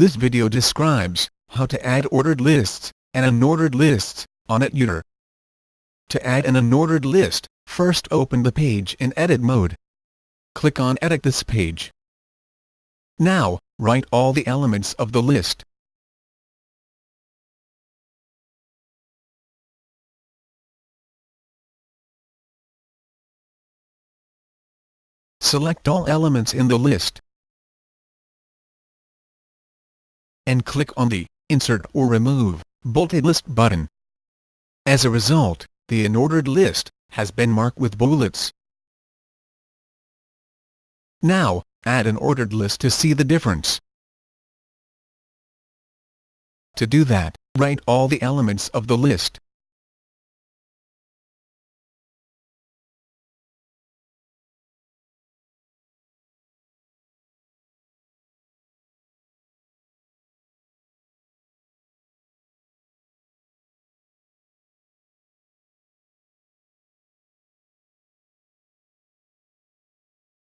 This video describes how to add ordered lists and unordered lists on Edutor. To add an unordered list, first open the page in edit mode. Click on Edit this page. Now, write all the elements of the list. Select all elements in the list. And click on the Insert or Remove Bulleted List button. As a result, the unordered list has been marked with bullets. Now, add an ordered list to see the difference. To do that, write all the elements of the list.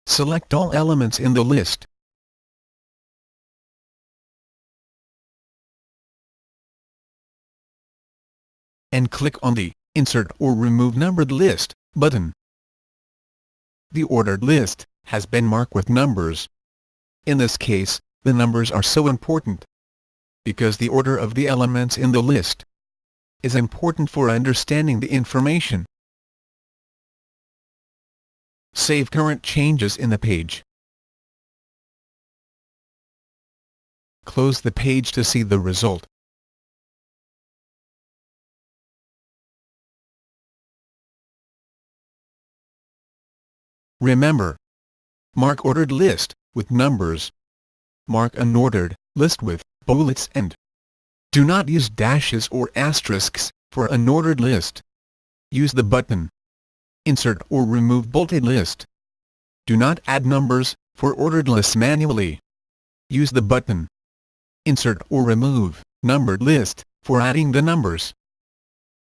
Select all elements in the list. And click on the Insert or Remove Numbered List button. The ordered list has been marked with numbers. In this case, the numbers are so important because the order of the elements in the list is important for understanding the information. Save current changes in the page. Close the page to see the result. Remember, mark ordered list with numbers. Mark unordered list with bullets and do not use dashes or asterisks for unordered list. Use the button insert or remove bulleted list. Do not add numbers for ordered lists manually. Use the button Insert or remove numbered list for adding the numbers.